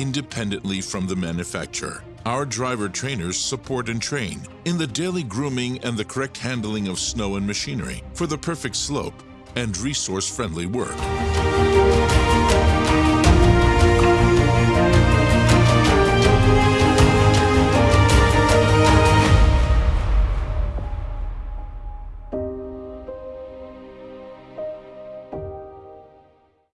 independently from the manufacturer. Our driver trainers support and train in the daily grooming and the correct handling of snow and machinery for the perfect slope and resource friendly work.